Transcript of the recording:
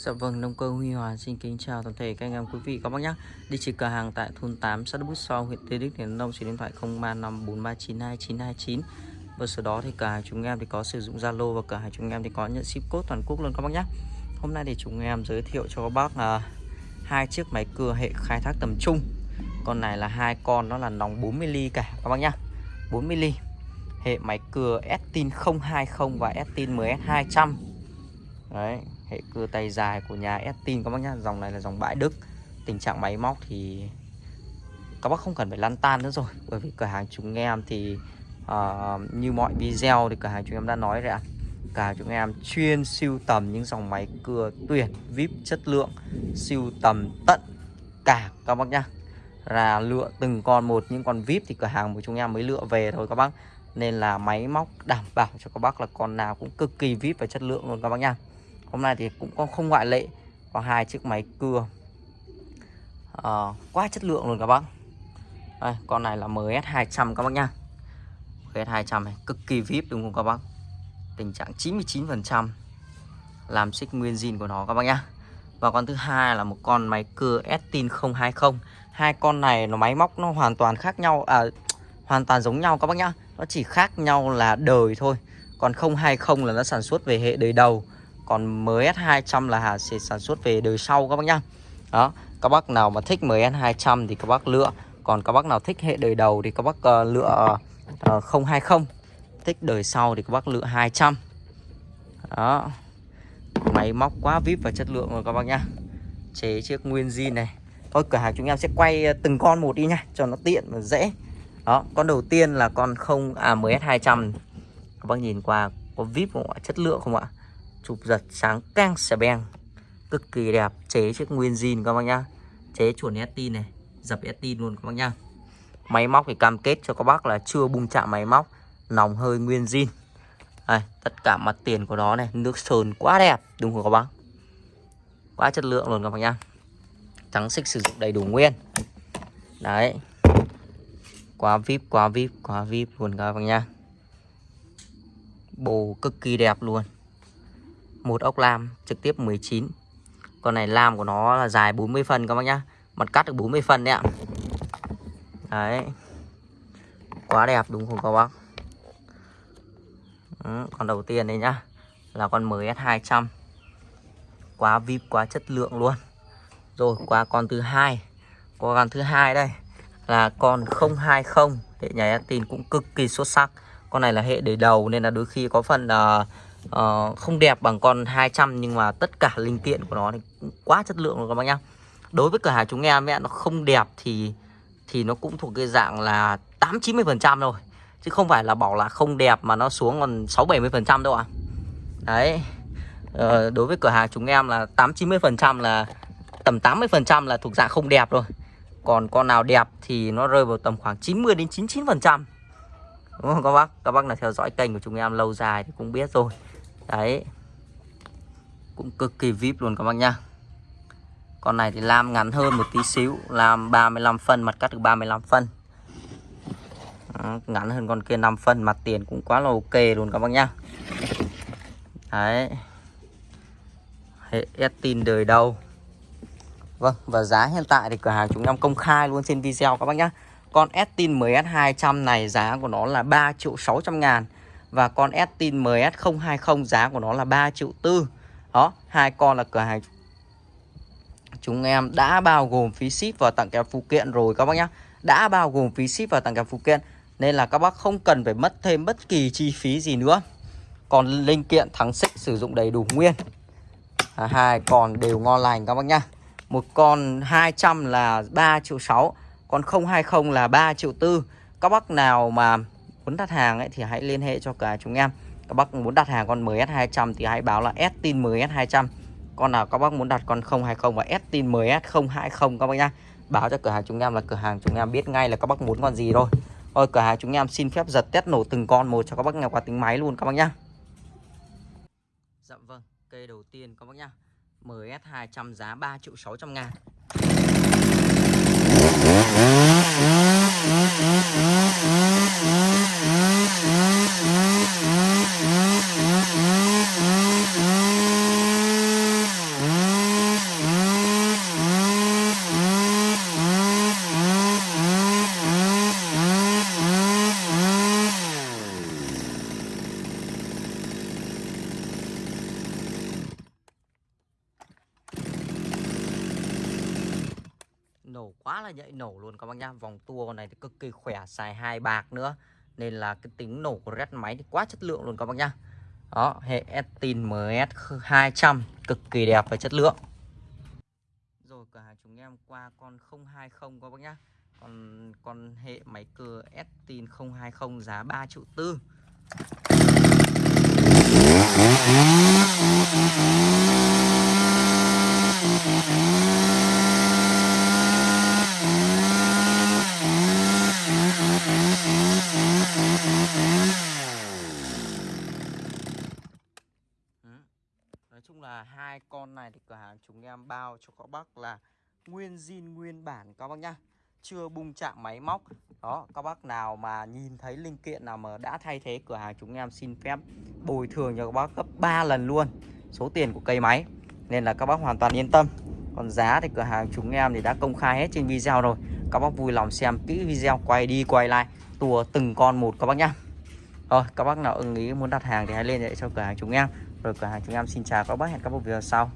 Dạ vâng, nông cơ Huy Hòa xin kính chào toàn thể các anh em quý vị các bác nhé. Địa chỉ cửa hàng tại thôn 8 xã Đức Bút Sau, huyện Tây Đức, tỉnh Đông, số điện thoại 0354392929. Và sau đó thì cửa hàng chúng em thì có sử dụng Zalo và cửa hàng chúng em thì có nhận ship code toàn quốc luôn các bác nhé. Hôm nay thì chúng em giới thiệu cho các bác là hai chiếc máy cưa hệ khai thác tầm trung. Con này là hai con nó là nòng 40 ly cả các bác nhé. 40 ly. Hệ máy cưa Estin 020 và Estin MS200. Đấy, hệ cưa tay dài của nhà Estin các bác nhá. Dòng này là dòng bãi Đức. Tình trạng máy móc thì các bác không cần phải lăn tan nữa rồi. Bởi vì cửa hàng chúng em thì uh, như mọi video thì cửa hàng chúng em đã nói rồi ạ. Cả hàng chúng em chuyên siêu tầm những dòng máy cưa tuyển vip chất lượng siêu tầm tận cả các bác nhá. Là lựa từng con một những con vip thì cửa hàng của chúng em mới lựa về thôi các bác. Nên là máy móc đảm bảo cho các bác là con nào cũng cực kỳ vip và chất lượng luôn các bác nhá hôm nay thì cũng không ngoại lệ có hai chiếc máy cưa. À, quá chất lượng luôn các bác. Đây, con này là MS 200 các bác nhá. MS 200 này cực kỳ vip đúng không các bác? Tình trạng 99 phần trăm. Làm xích nguyên zin của nó các bác nhá. Và con thứ hai là một con máy cưa Estin 020 hai con này nó máy móc nó hoàn toàn khác nhau à hoàn toàn giống nhau các bác nhá. Nó chỉ khác nhau là đời thôi. Còn 020 là nó sản xuất về hệ đời đầu còn MS200 là Hà sẽ sản xuất về đời sau các bác nhá. Đó các bác nào mà thích MS200 thì các bác lựa. Còn các bác nào thích hệ đời đầu thì các bác uh, lựa ờ, uh, 020 thích đời sau thì các bác lựa 200 đó. Máy móc quá vip và chất lượng rồi các bác nhá. Chế chiếc nguyên zin này. Thôi cửa hàng chúng em sẽ quay ờ, từng con một đi nha cho nó tiện và dễ. Đó con đầu tiên là con không à MS 200 các bác nhìn qua có vip không ạ? Chất lượng không ạ? Chụp giật sáng căng xẻ beng. Cực kỳ đẹp. Chế chiếc nguyên zin các bác nhá. Chế chuẩn Estin này. Dập Estin luôn các bác nhá. Máy móc thì cam kết cho các bác là chưa bung chạm máy móc. Nòng hơi nguyên zin. Đây, tất cả mặt tiền của nó này. Nước sơn quá đẹp. Đúng không các bác? Quá chất lượng luôn các bác nhá. Trắng xích sử dụng đầy đủ nguyên. Đấy. Quá vip quá vip quá vip luôn các bác nhá. Bồ cực kỳ đẹp luôn một ốc lam trực tiếp 19 con này lam của nó là dài 40 phân các bác nhá. Mặt cắt được 40 phân đấy ạ. Đấy. Quá đẹp đúng không các bác? Ừ, con đầu tiên đây nhá. Là con mới S200 quá vip quá chất lượng luôn. Rồi qua con thứ hai. Con thứ hai đây. Là con 020 hệ nhà tin cũng cực kỳ xuất sắc. Con này là hệ để đầu nên là đôi khi có phần uh, uh, không đẹp bằng con 200 nhưng mà tất cả linh kiện của nó thì cũng quá chất lượng rồi các bác nhá. Đối với cửa hàng chúng em ấy, nó không đẹp thì thì nó cũng thuộc cái dạng là 8 90 phần trăm rồi chứ không phải là bảo là không đẹp mà nó xuống còn 6 70 phần trăm đâu ạ. À. đấy. Uh, đối với cửa hàng chúng em là 8 90 phần trăm là tầm 80 phần trăm là thuộc dạng không đẹp rồi còn con nào đẹp thì nó rơi vào tầm khoảng 90 đến 99 phần trăm. Đúng không các bác? Các bác là theo dõi kênh của chúng em lâu dài thì cũng biết rồi đấy. Cũng cực kỳ vip luôn các bác nhá. Con này thì lam ngắn hơn một tí xíu, làm 35 phân, mặt cắt được 35 phân. Ngắn hơn con kia 5 phân, mặt tiền cũng quá là ok luôn các bác nhá. Đấy. Hệ tin đời đầu. Vâng và giá hiện tại thì cửa hàng chúng em công khai luôn trên video các bác nhá. Con Estin MS200 này giá của nó là 3 triệu 600 ngàn và con Estin MS020 giá của nó là 3 triệu tư Đó, hai con là cửa hàng chúng em đã bao gồm phí ship và tặng kèm phụ kiện rồi các bác nhá. Đã bao gồm phí ship và tặng kèm phụ kiện nên là các bác không cần phải mất thêm bất kỳ chi phí gì nữa. Còn linh kiện thắng xích sử dụng đầy đủ nguyên. À, hai con đều ngon lành các bác nhá. Một con 200 là 3 triệu 6, còn 020 là 3 triệu 4. Các bác nào mà muốn đặt hàng ấy, thì hãy liên hệ cho cả chúng em. Các bác muốn đặt hàng con MS200 thì hãy báo là Estin MS200 con nào các bác muốn đặt con 020 và Estin MS020 các bác nhá. Báo cho cửa hàng chúng em là cửa hàng chúng em biết ngay là các bác muốn con gì thôi. Ôi, cửa hàng chúng em xin phép giật test nổ từng con một cho các bác nghe qua tính máy luôn các bác nhá. Dạ vâng cây đầu tiên các bác nhá. MS200 giá 3 triệu 600 ngàn. Nổ quá là nhạy nổ luôn các bác nhá. Vòng tua con này thì cực kỳ khỏe, xài hai bạc nữa. Nên là cái tính nổ của red máy thì quá chất lượng luôn các bác nhá. Đó, hệ Estin MS 200 cực kỳ đẹp và chất lượng. Rồi, cửa hàng chúng em qua con 020 các bác nhá. Còn, con hệ máy cưa Estin 020 giá 3 triệu tư Ừ. Hai con này thì cửa hàng chúng em bao cho các bác là nguyên zin, nguyên bản các bác nhá. Chưa bung chạm máy móc. Đó, các bác nào mà nhìn thấy linh kiện nào mà đã thay thế, cửa hàng chúng em xin phép bồi thường cho các bác gấp 3 lần luôn số tiền của cây máy. Nên là các bác hoàn toàn yên tâm. Còn giá thì cửa hàng chúng em thì đã công khai hết trên video rồi. Các bác vui lòng xem kỹ video, quay đi quay lại tua từng con một các bác nhá. Rồi, các bác nào ưng ý muốn đặt hàng thì hãy liên hệ cho cửa hàng chúng em rồi cửa hàng chúng em xin chào các bác hẹn các bác video sau.